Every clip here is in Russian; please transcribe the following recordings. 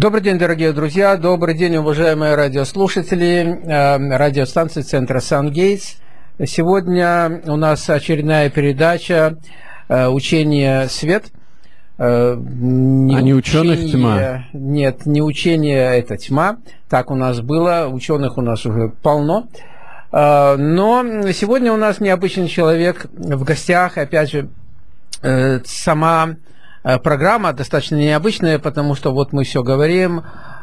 Добрый день, дорогие друзья, добрый день, уважаемые радиослушатели э, радиостанции центра Сан-Гейтс. Сегодня у нас очередная передача э, «Учение свет». Э, не а не ученых учение, тьма? Нет, не учение это тьма. Так у нас было, ученых у нас уже полно. Но сегодня у нас необычный человек в гостях, опять же, сама программа достаточно необычная, потому что вот мы все говорим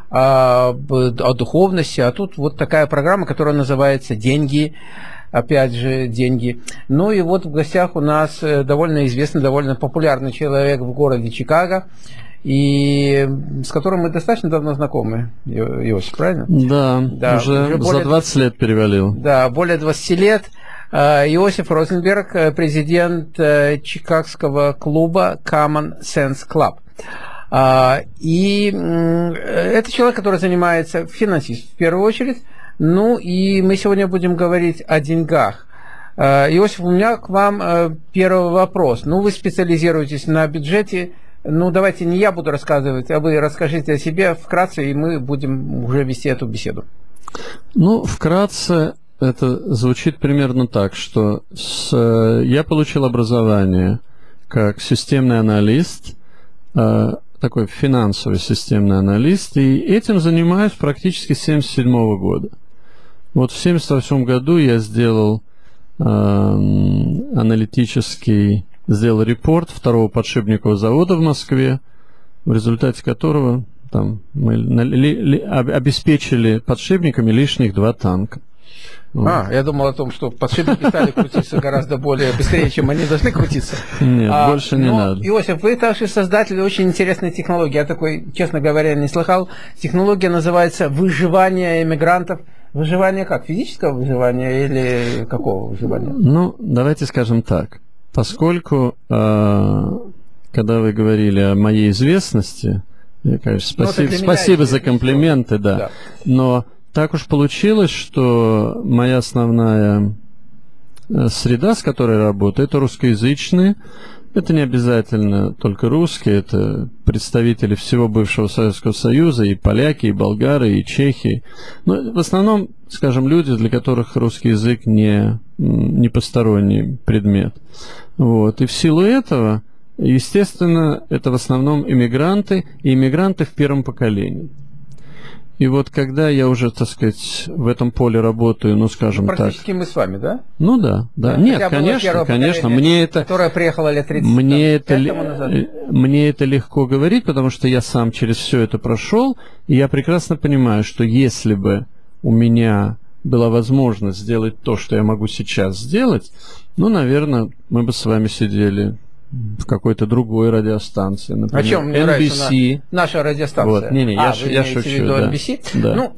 о, о духовности, а тут вот такая программа, которая называется «Деньги», опять же, деньги. Ну и вот в гостях у нас э, довольно известный, довольно популярный человек в городе Чикаго, и с которым мы достаточно давно знакомы, Иосиф, правильно? Да, да уже, уже более, за 20 лет перевалил. Да, более 20 лет. Э, Иосиф Розенберг, э, президент э, Чикагского клуба Common Sense Club. И это человек, который занимается финансист в первую очередь. Ну и мы сегодня будем говорить о деньгах. Иосиф, у меня к вам первый вопрос. Ну, вы специализируетесь на бюджете. Ну, давайте не я буду рассказывать, а вы расскажите о себе вкратце, и мы будем уже вести эту беседу. Ну, вкратце, это звучит примерно так, что с, э, я получил образование как системный аналист, э, такой финансовый системный аналист, и этим занимаюсь практически с 1977 года. Вот в 1978 году я сделал э, аналитический, сделал репорт второго подшипникового завода в Москве, в результате которого там, мы ли, ли, обеспечили подшипниками лишних два танка. А, я думал о том, что подшипники стали крутиться гораздо более быстрее, чем они должны крутиться. Нет, а, больше не но, надо. Иосиф, вы также создатель очень интересной технологии. Я такой, честно говоря, не слыхал. Технология называется выживание иммигрантов. Выживание как? Физического выживания или какого выживания? Ну, давайте скажем так. Поскольку, э, когда вы говорили о моей известности, я, конечно, ну, спасибо, спасибо за комплименты, да. да. Но так уж получилось, что моя основная э, среда, с которой работаю, это русскоязычные. Это не обязательно только русские, это представители всего бывшего Советского Союза, и поляки, и болгары, и чехи. Но в основном, скажем, люди, для которых русский язык не, не посторонний предмет. Вот. И в силу этого, естественно, это в основном иммигранты, и иммигранты в первом поколении. И вот когда я уже, так сказать, в этом поле работаю, ну, скажем ну, практически так... мы с вами, да? Ну да, да. да. Нет, конечно, конечно. Мне это... Которая приехала лет 30 мне это, ли... мне это легко говорить, потому что я сам через все это прошел, и я прекрасно понимаю, что если бы у меня была возможность сделать то, что я могу сейчас сделать, ну, наверное, мы бы с вами сидели в какой-то другой радиостанции, например, О чем мне NBC. На, наша радиостанция. Вот. Не, не, а, я, я шучу. В виду да. NBC? Да. Ну,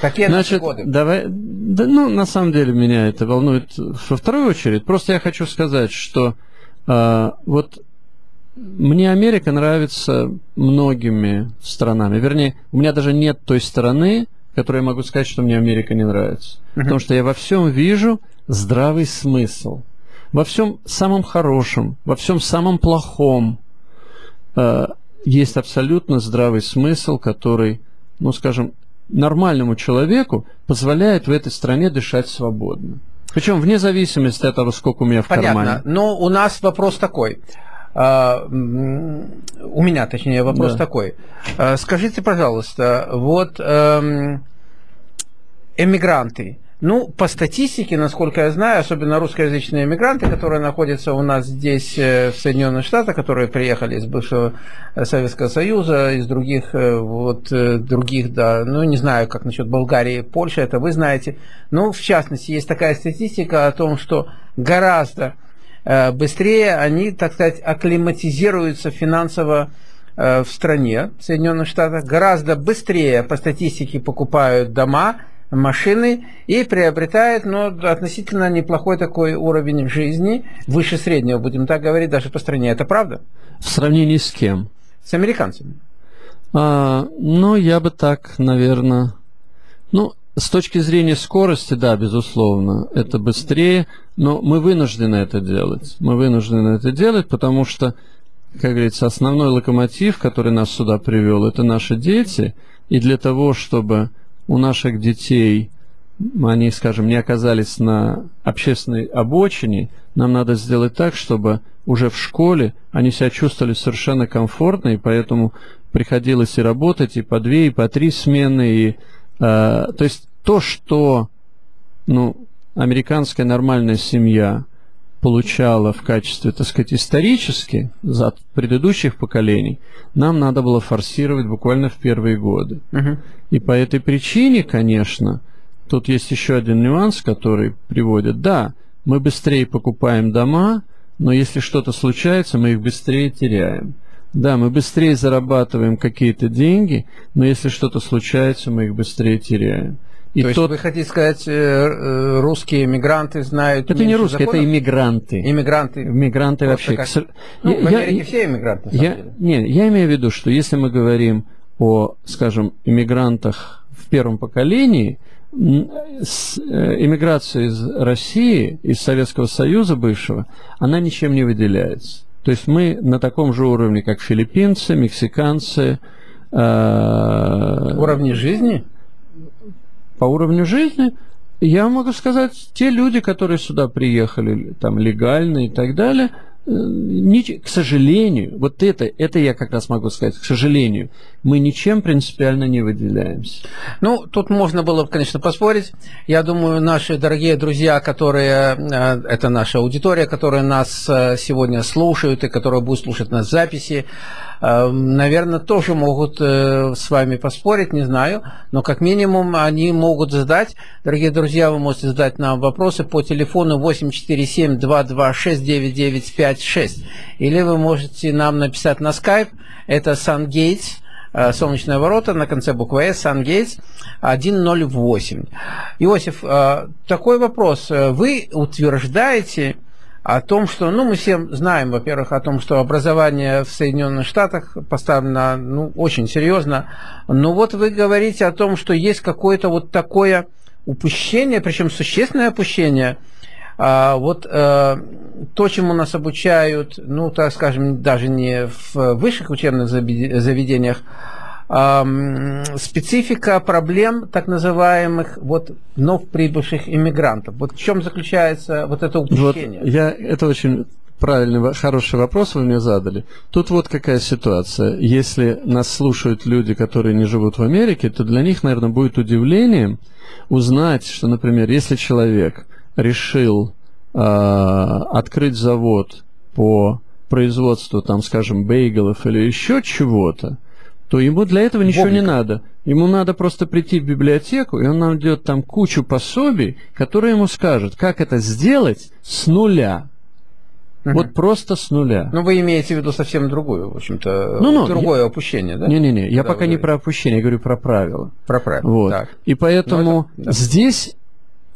Какие Значит, годы? Давай, да, ну, на самом деле меня это волнует во вторую очередь. Просто я хочу сказать, что э, вот мне Америка нравится многими странами. Вернее, у меня даже нет той стороны, которой я могу сказать, что мне Америка не нравится. Uh-huh. Потому что я во всем вижу здравый смысл во всем самом хорошем, во всем самом плохом э, есть абсолютно здравый смысл, который, ну, скажем, нормальному человеку позволяет в этой стране дышать свободно. Причем вне зависимости от того, сколько у меня в Понятно. кармане. Но у нас вопрос такой. Uh, у меня, точнее, вопрос да. такой. Uh, скажите, пожалуйста, вот uh, эмигранты, ну, по статистике, насколько я знаю, особенно русскоязычные иммигранты, которые находятся у нас здесь, э, в Соединенных Штатах, которые приехали из бывшего э, Советского Союза, из других, э, вот, других, да, ну, не знаю, как насчет Болгарии, Польши, это вы знаете. Ну, в частности, есть такая статистика о том, что гораздо быстрее они, так сказать, акклиматизируются финансово в стране, в Соединенных Штатах, гораздо быстрее по статистике покупают дома, машины и приобретает ну, относительно неплохой такой уровень жизни, выше среднего, будем так говорить, даже по стране. Это правда? В сравнении с кем? С американцами. А, ну, я бы так, наверное... Ну, с точки зрения скорости, да, безусловно, это быстрее, но мы вынуждены это делать. Мы вынуждены это делать, потому что как говорится, основной локомотив, который нас сюда привел, это наши дети. И для того, чтобы у наших детей они, скажем, не оказались на общественной обочине, нам надо сделать так, чтобы уже в школе они себя чувствовали совершенно комфортно, и поэтому приходилось и работать и по две, и по три смены. И, э, то есть то, что ну, американская нормальная семья получала в качестве, так сказать, исторически за предыдущих поколений, нам надо было форсировать буквально в первые годы. Uh-huh. И по этой причине, конечно, тут есть еще один нюанс, который приводит. Да, мы быстрее покупаем дома, но если что-то случается, мы их быстрее теряем. Да, мы быстрее зарабатываем какие-то деньги, но если что-то случается, мы их быстрее теряем. И То тот... есть вы хотите сказать, э, э, русские мигранты знают Это не русские, законов? это иммигранты. Иммигранты. Иммигранты вообще. Как... Ну, я, в Америке я, все иммигранты, я, Нет, я имею в виду, что если мы говорим о, скажем, иммигрантах в первом поколении, с, э, иммиграция из России, из Советского Союза бывшего, она ничем не выделяется. То есть мы на таком же уровне, как филиппинцы, мексиканцы. Э, Уровне жизни? По уровню жизни я могу сказать, те люди, которые сюда приехали, там легально и так далее – к сожалению, вот это, это я как раз могу сказать, к сожалению, мы ничем принципиально не выделяемся. Ну, тут можно было, конечно, поспорить. Я думаю, наши дорогие друзья, которые, э, это наша аудитория, которая нас э, сегодня слушают и которая будет слушать нас записи, наверное, тоже могут э, с вами поспорить, не знаю, но как минимум они могут задать. Дорогие друзья, вы можете задать нам вопросы по телефону 847-226-9956. Или вы можете нам написать на Skype, это SunGates, э, Солнечные ворота на конце буквы S, SunGates 108. Иосиф, э, такой вопрос. Вы утверждаете, о том, что, ну, мы все знаем, во-первых, о том, что образование в Соединенных Штатах поставлено, ну, очень серьезно, но вот вы говорите о том, что есть какое-то вот такое упущение, причем существенное опущение, а, вот а, то, чему нас обучают, ну, так скажем, даже не в высших учебных заведениях, специфика проблем так называемых вот вновь прибывших иммигрантов. Вот в чем заключается вот это упущение? Вот я, это очень правильный, хороший вопрос вы мне задали. Тут вот какая ситуация. Если нас слушают люди, которые не живут в Америке, то для них, наверное, будет удивлением узнать, что, например, если человек решил э, открыть завод по производству, там, скажем, бейгелов или еще чего-то, то ему для этого ничего Бобника. не надо. Ему надо просто прийти в библиотеку, и он найдет там кучу пособий, которые ему скажут, как это сделать с нуля. Угу. Вот просто с нуля. Ну, вы имеете в виду совсем другую, в общем-то, ну, ну, другое я... опущение, да? Не-не-не, я пока вы... не про опущение, я говорю про правила. Про правила, вот. так. И поэтому ну, это... да. здесь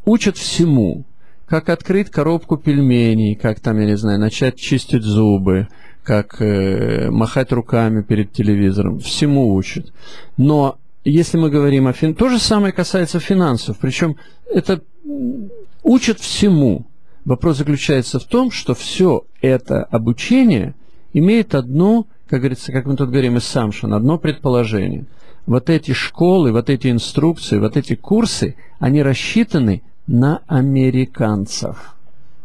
учат всему. Как открыть коробку пельменей, как там, я не знаю, начать чистить зубы, как э, махать руками перед телевизором, всему учат. Но если мы говорим о фин... То же самое касается финансов, причем это учат всему. Вопрос заключается в том, что все это обучение имеет одну, как говорится, как мы тут говорим, assumption, одно предположение. Вот эти школы, вот эти инструкции, вот эти курсы, они рассчитаны на американцев.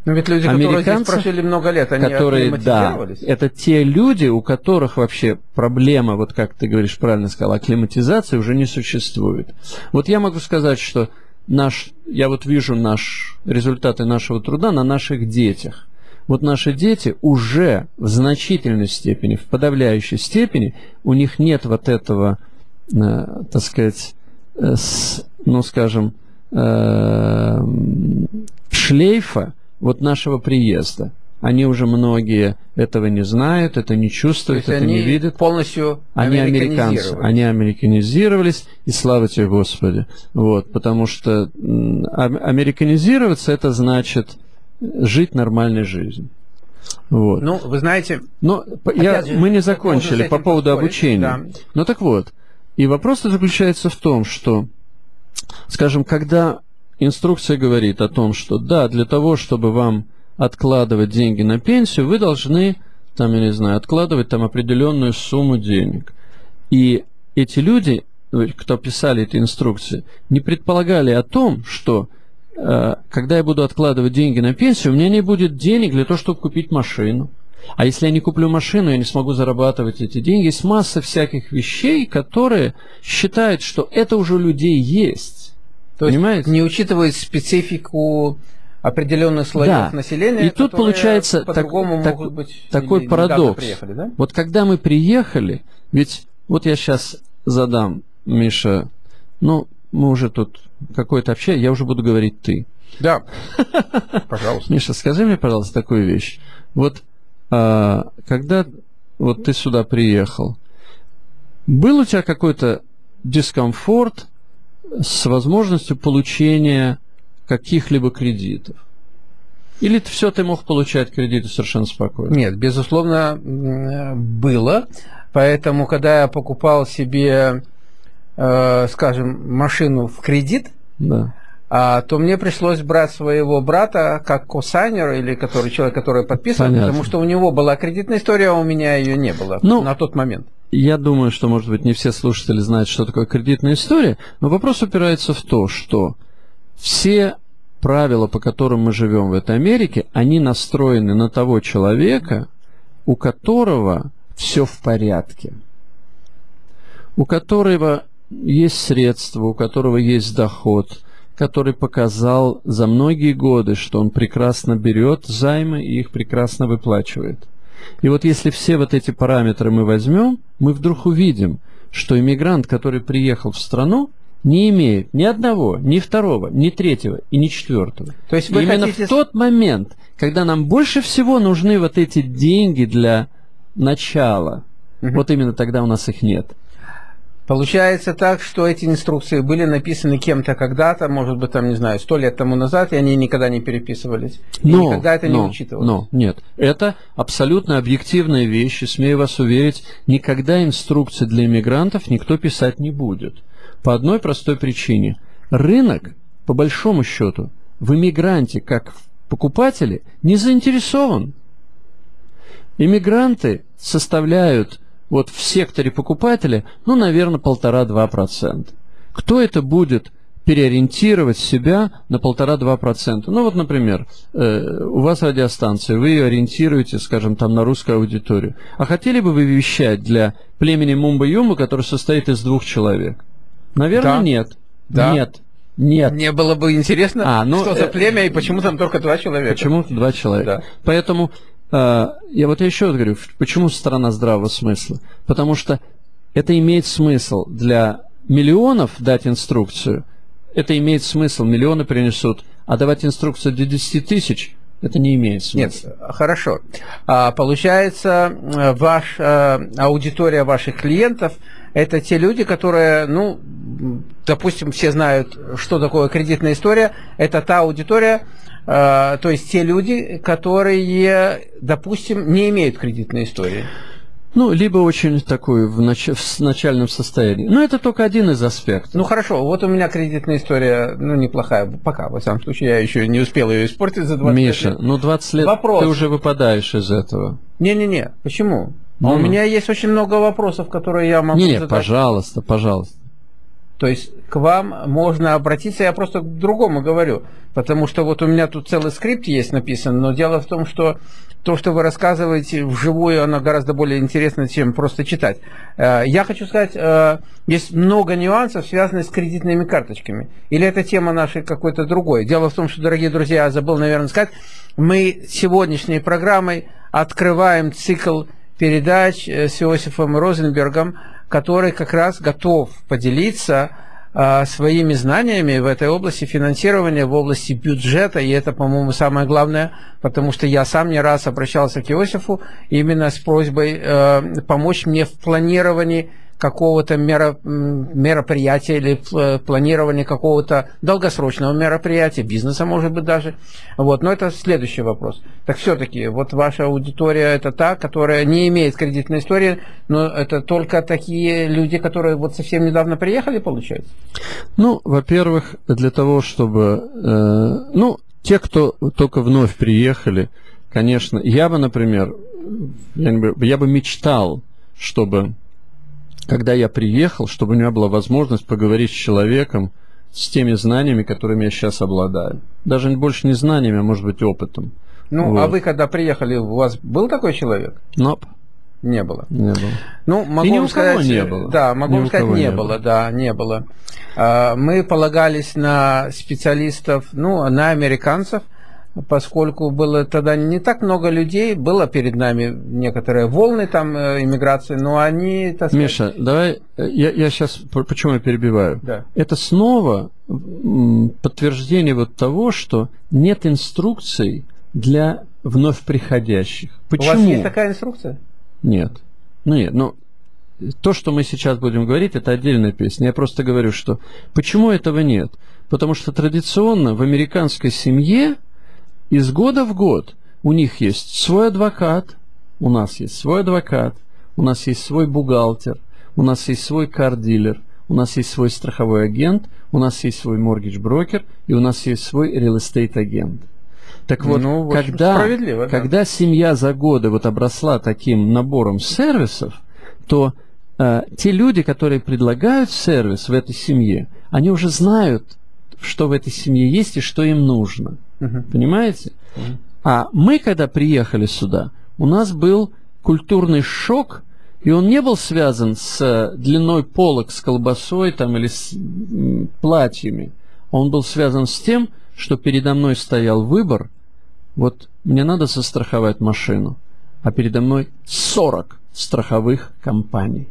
Но ведь люди, которые здесь прожили много лет, они которые, да, это те люди, у которых вообще проблема, вот как ты говоришь, правильно сказал, акклиматизации уже не существует. Вот я могу сказать, что наш, я вот вижу наш, результаты нашего труда на наших детях. Вот наши дети уже в значительной степени, в подавляющей степени, у них нет вот этого, э, так сказать, э, ну, скажем, э, шлейфа, вот нашего приезда. Они уже многие этого не знают, это не чувствуют, это не видят. полностью они американцы, они американизировались, и слава тебе Господи. Вот, потому что американизироваться это значит жить нормальной жизнью. Вот. Ну, вы знаете... Но я, же, мы не закончили по поводу обучения. Да. Ну так вот, и вопрос заключается в том, что, скажем, когда инструкция говорит о том, что да, для того, чтобы вам откладывать деньги на пенсию, вы должны там, я не знаю, откладывать там определенную сумму денег. И эти люди, кто писали эти инструкции, не предполагали о том, что э, когда я буду откладывать деньги на пенсию, у меня не будет денег для того, чтобы купить машину. А если я не куплю машину, я не смогу зарабатывать эти деньги. Есть масса всяких вещей, которые считают, что это уже у людей есть. То Понимаете? есть не учитывая специфику определенных слоев да. населения. И тут получается так, так, быть такой парадокс. Приехали, да? Вот когда мы приехали, ведь вот я сейчас задам, Миша, ну, мы уже тут какое-то общение, я уже буду говорить ты. Да, пожалуйста. Миша, скажи мне, пожалуйста, такую вещь. Вот когда вот ты сюда приехал, был у тебя какой-то дискомфорт с возможностью получения каких-либо кредитов? Или все ты мог получать кредиты совершенно спокойно? Нет, безусловно, было. Поэтому, когда я покупал себе, э, скажем, машину в кредит, да. А, то мне пришлось брать своего брата как косайнер, или который, человек, который подписывал, Понятно. потому что у него была кредитная история, а у меня ее не было ну, на тот момент. Я думаю, что, может быть, не все слушатели знают, что такое кредитная история, но вопрос упирается в то, что все правила, по которым мы живем в этой Америке, они настроены на того человека, у которого все в порядке, у которого есть средства, у которого есть доход, который показал за многие годы, что он прекрасно берет займы и их прекрасно выплачивает. И вот если все вот эти параметры мы возьмем, мы вдруг увидим, что иммигрант, который приехал в страну, не имеет ни одного, ни второго, ни третьего и ни четвертого. То есть вы Именно хотите... в тот момент, когда нам больше всего нужны вот эти деньги для начала, угу. вот именно тогда у нас их нет. Получается так, что эти инструкции были написаны кем-то когда-то, может быть, там, не знаю, сто лет тому назад, и они никогда не переписывались. И но, никогда это но, не учитывалось. Но, нет. Это абсолютно объективные вещи, смею вас уверить, никогда инструкции для иммигрантов никто писать не будет. По одной простой причине. Рынок, по большому счету, в иммигранте, как в покупателе, не заинтересован. Иммигранты составляют вот в секторе покупателя, ну, наверное, полтора-два процента. Кто это будет переориентировать себя на полтора-два процента? Ну, вот, например, э, у вас радиостанция, вы ее ориентируете, скажем, там на русскую аудиторию. А хотели бы вы вещать для племени Мумба-Юмба, который состоит из двух человек? Наверное, да. нет. Да. Нет. Нет. Мне было бы интересно, а, ну, что за э, племя и почему там только два человека. Почему два человека? Да. Поэтому я вот еще говорю, почему страна здравого смысла? Потому что это имеет смысл для миллионов дать инструкцию, это имеет смысл, миллионы принесут, а давать инструкцию для 10 тысяч это не имеет смысла. Нет, хорошо. А, получается, ваш, а, аудитория ваших клиентов это те люди, которые, ну, допустим, все знают, что такое кредитная история. Это та аудитория, э, то есть те люди, которые, допустим, не имеют кредитной истории. Ну, либо очень такой в, нач... в начальном состоянии. Но это только один из аспектов. Ну, хорошо. Вот у меня кредитная история, ну, неплохая. Пока, во всяком случае, я еще не успел ее испортить за 20 Миша, лет. ну, 20 лет Вопрос. ты уже выпадаешь из этого. Не-не-не. Почему? Ну, а у меня есть очень много вопросов, которые я могу не, задать. Не, пожалуйста, пожалуйста. То есть к вам можно обратиться, я просто к другому говорю, потому что вот у меня тут целый скрипт есть написан, но дело в том, что то, что вы рассказываете вживую, оно гораздо более интересно, чем просто читать. Э, я хочу сказать, э, есть много нюансов, связанных с кредитными карточками. Или это тема нашей какой-то другой. Дело в том, что, дорогие друзья, я забыл, наверное, сказать, мы сегодняшней программой открываем цикл передач э, с Иосифом Розенбергом, который как раз готов поделиться а, своими знаниями в этой области финансирования, в области бюджета, и это, по-моему, самое главное, потому что я сам не раз обращался к Иосифу именно с просьбой э, помочь мне в планировании какого-то мероприятия или э, планирования какого-то долгосрочного мероприятия, бизнеса, может быть, даже. Вот. Но это следующий вопрос. Так все-таки, вот ваша аудитория это та, которая не имеет кредитной истории, но это только такие люди, которые вот совсем недавно приехали, получается? Ну, во-первых, для того, чтобы... Э, ну, те, кто только вновь приехали, конечно, я бы, например, я, бы, я бы мечтал, чтобы, когда я приехал, чтобы у меня была возможность поговорить с человеком, с теми знаниями, которыми я сейчас обладаю. Даже больше не знаниями, а может быть опытом. Ну, а вот. а вы когда приехали, у вас был такой человек? Nope. Не было. Не было. Ну, могу И ни у сказать, не было. Да, могу ни сказать, не, не было, было, да, не было. А, мы полагались на специалистов, ну, на американцев, поскольку было тогда не так много людей, было перед нами некоторые волны там э, иммиграции, но они... Так сказать... Миша, давай, э, я, я сейчас, почему я перебиваю? Да. Это снова подтверждение вот того, что нет инструкций для вновь приходящих. Почему? У вас есть такая инструкция? Нет. Ну нет, но то, что мы сейчас будем говорить, это отдельная песня. Я просто говорю, что почему этого нет? Потому что традиционно в американской семье из года в год у них есть свой адвокат, у нас есть свой адвокат, у нас есть свой бухгалтер, у нас есть свой car dealer, у нас есть свой страховой агент, у нас есть свой mortgage broker и у нас есть свой real estate agent. Так вот, ну, когда, да. когда семья за годы вот обросла таким набором сервисов, то э, те люди, которые предлагают сервис в этой семье, они уже знают, что в этой семье есть и что им нужно. Угу. Понимаете? Угу. А мы, когда приехали сюда, у нас был культурный шок, и он не был связан с э, длиной полок, с колбасой там, или с платьями. Он был связан с тем, что передо мной стоял выбор вот мне надо застраховать машину, а передо мной 40 страховых компаний.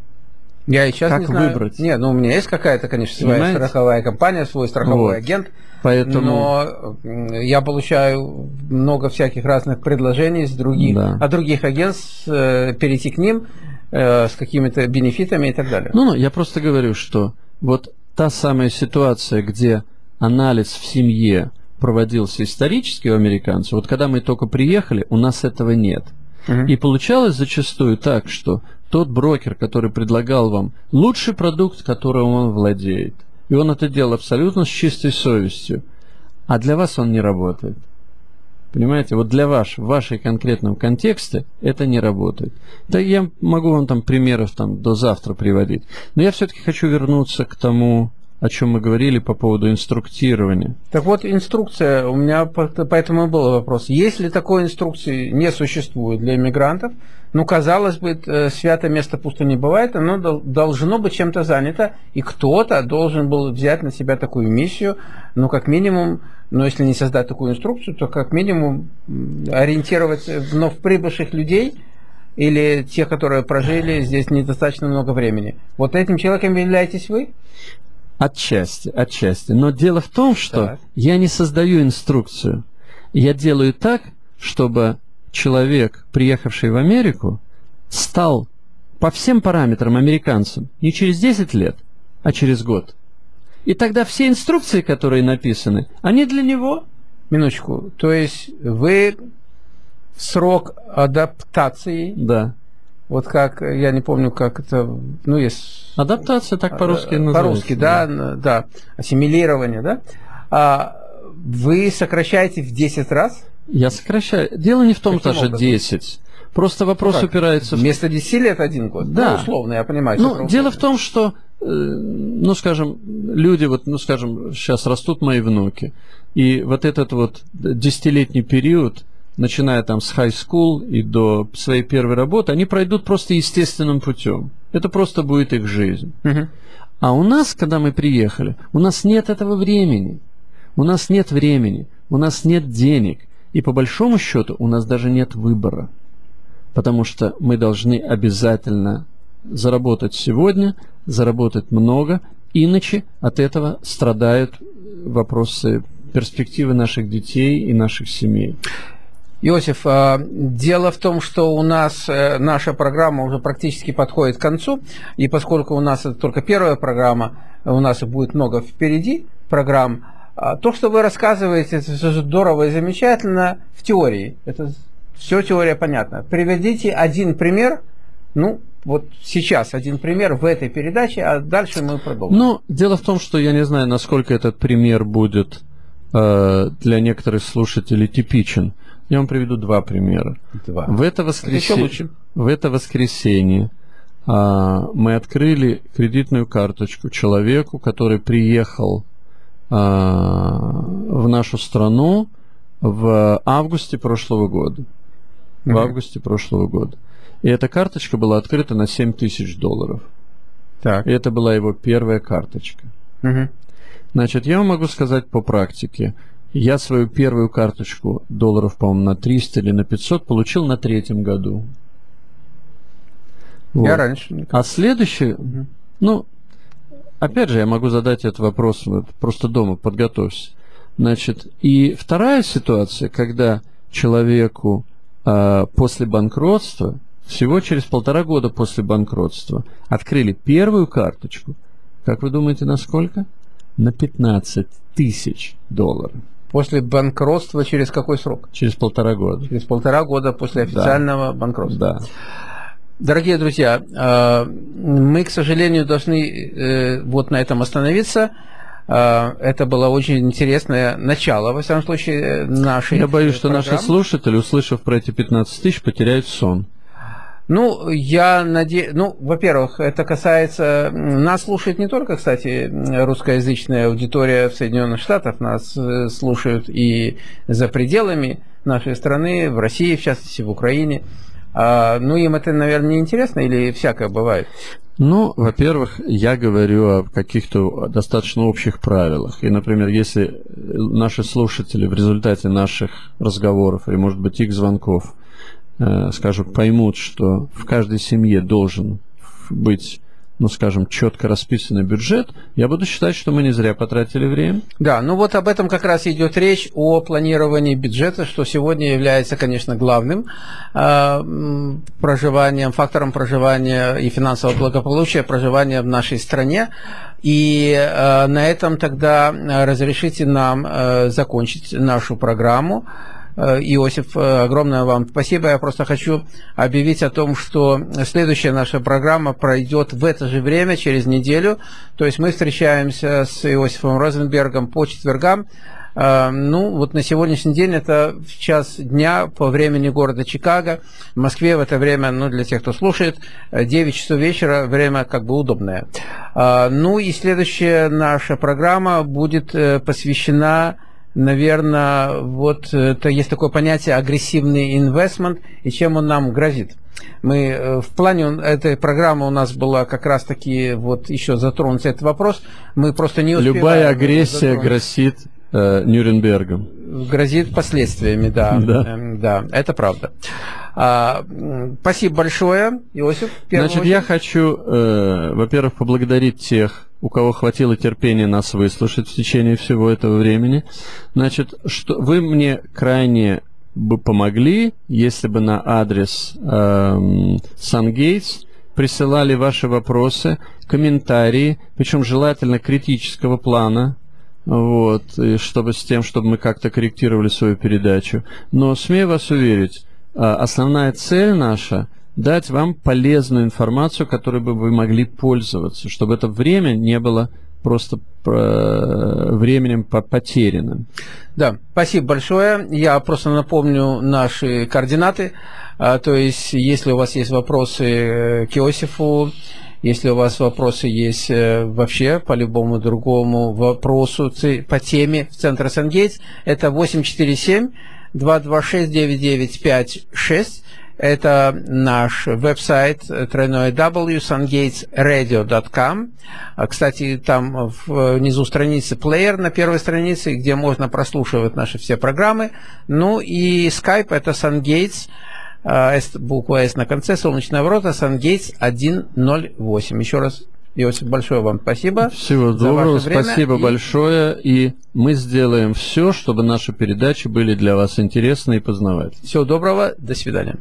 Я и сейчас как не знаю. выбрать? Нет, ну у меня есть какая-то, конечно, своя Понимаете? страховая компания, свой страховой вот. агент. Поэтому... Но я получаю много всяких разных предложений с других, да. от других агентств э, перейти к ним э, с какими-то бенефитами и так далее. Ну, ну, я просто говорю, что вот та самая ситуация, где анализ в семье проводился исторически у американцев, вот когда мы только приехали, у нас этого нет. Uh-huh. И получалось зачастую так, что тот брокер, который предлагал вам лучший продукт, которым он владеет, и он это делал абсолютно с чистой совестью, а для вас он не работает. Понимаете, вот для вас, в вашей конкретном контексте это не работает. Да я могу вам там примеров там до завтра приводить. Но я все-таки хочу вернуться к тому, о чем мы говорили по поводу инструктирования. Так вот, инструкция, у меня поэтому и был вопрос. Если такой инструкции не существует для иммигрантов, ну, казалось бы, э, святое место пусто не бывает, оно должно быть чем-то занято, и кто-то должен был взять на себя такую миссию, ну, как минимум, ну, если не создать такую инструкцию, то как минимум ориентировать вновь прибывших людей, или тех, которые прожили здесь недостаточно много времени. Вот этим человеком являетесь вы? Отчасти, отчасти. Но дело в том, что так. я не создаю инструкцию. Я делаю так, чтобы человек, приехавший в Америку, стал по всем параметрам американцем не через 10 лет, а через год. И тогда все инструкции, которые написаны, они для него. Минуточку. То есть вы срок адаптации да. Вот как, я не помню, как это, ну, есть... Адаптация так по-русски э, называется. По-русски, да, да, ассимилирование, да. А вы сокращаете в 10 раз? Я сокращаю. Дело не в том, что же 10. Просто вопрос ну, упирается... Вместо 10 лет один год? Да. Ну, условно, я понимаю. Ну, дело в том, что, э, ну, скажем, люди, вот, ну, скажем, сейчас растут мои внуки, и вот этот вот десятилетний период, начиная там с high school и до своей первой работы, они пройдут просто естественным путем. Это просто будет их жизнь. Uh-huh. А у нас, когда мы приехали, у нас нет этого времени. У нас нет времени, у нас нет денег. И по большому счету у нас даже нет выбора. Потому что мы должны обязательно заработать сегодня, заработать много, иначе от этого страдают вопросы перспективы наших детей и наших семей. Иосиф, а, дело в том, что у нас э, наша программа уже практически подходит к концу, и поскольку у нас это только первая программа, у нас будет много впереди программ, а, то, что вы рассказываете, это все здорово и замечательно в теории. Это все теория понятна. Приведите один пример, ну, вот сейчас один пример в этой передаче, а дальше мы продолжим. Ну, дело в том, что я не знаю, насколько этот пример будет э, для некоторых слушателей типичен. Я вам приведу два примера. Два. В это, воскресенье, в это воскресенье а, мы открыли кредитную карточку человеку, который приехал а, в нашу страну в августе прошлого года. В mm-hmm. августе прошлого года. И эта карточка была открыта на 7 тысяч долларов. Так. И это была его первая карточка. Mm-hmm. Значит, я вам могу сказать по практике. Я свою первую карточку долларов, по-моему, на 300 или на 500 получил на третьем году. Вот. Я раньше. А следующий, угу. ну, опять же, я могу задать этот вопрос, вот, просто дома подготовься. Значит, и вторая ситуация, когда человеку э, после банкротства, всего через полтора года после банкротства, открыли первую карточку, как вы думаете, на сколько? На 15 тысяч долларов. После банкротства через какой срок? Через полтора года. Через полтора года после официального да. банкротства. Да. Дорогие друзья, э, мы, к сожалению, должны э, вот на этом остановиться. Э, это было очень интересное начало, во всяком случае, нашей Я боюсь, программы. что наши слушатели, услышав про эти 15 тысяч, потеряют сон. Ну, я надеюсь, ну, во-первых, это касается, нас слушает не только, кстати, русскоязычная аудитория в Соединенных Штатах, нас э, слушают и за пределами нашей страны, в России, в частности, в Украине. А, ну, им это, наверное, не интересно или всякое бывает? Ну, во-первых, я говорю о каких-то достаточно общих правилах. И, например, если наши слушатели в результате наших разговоров или, может быть, их звонков – Э, скажем, поймут, что в каждой семье должен быть ну, скажем, четко расписанный бюджет, я буду считать, что мы не зря потратили время. Да, ну вот об этом как раз идет речь, о планировании бюджета, что сегодня является, конечно, главным э, проживанием, фактором проживания и финансового благополучия проживания в нашей стране. И э, на этом тогда разрешите нам э, закончить нашу программу. Э, Иосиф, э, огромное вам спасибо. Я просто хочу объявить о том, что следующая наша программа пройдет в это же время, через неделю. То есть мы встречаемся с Иосифом Розенбергом по четвергам. Э, ну, вот на сегодняшний день это в час дня по времени города Чикаго. В Москве в это время, ну, для тех, кто слушает, 9 часов вечера, время как бы удобное. Ну и следующая наша программа будет посвящена наверное, вот это есть такое понятие агрессивный инвестмент и чем он нам грозит. Мы э, в плане этой программы у нас была как раз таки вот еще затронуть этот вопрос. Мы просто не успеваем. Любая агрессия затронуть. грозит э, Нюрнбергом. Грозит последствиями, да. Да, эм, да это правда. А, спасибо большое, Иосиф. Значит, очередь. я хочу, э, во-первых, поблагодарить тех, у кого хватило терпения нас выслушать в течение всего этого времени. Значит, что вы мне крайне бы помогли, если бы на адрес SunGates присылали ваши вопросы, комментарии, причем желательно критического плана, вот, и чтобы с тем, чтобы мы как-то корректировали свою передачу. Но смею вас уверить, а, основная цель наша дать вам полезную информацию, которой бы вы могли пользоваться, чтобы это время не было просто временем потерянным. Да, спасибо большое. Я просто напомню наши координаты. А, то есть, если у вас есть вопросы э, к Иосифу, если у вас вопросы есть э, вообще по любому другому вопросу по теме в Центре Сангейтс, это 847 226 9956 это наш веб-сайт www.sungatesradio.com. А, кстати, там внизу страницы плеер на первой странице, где можно прослушивать наши все программы. Ну и Skype это SunGates, а, буква S на конце, солнечная ворота, SunGates 108. Еще раз Иосиф, большое вам спасибо. Всего доброго, спасибо и... большое. И мы сделаем все, чтобы наши передачи были для вас интересны и познавательны. Всего доброго, до свидания.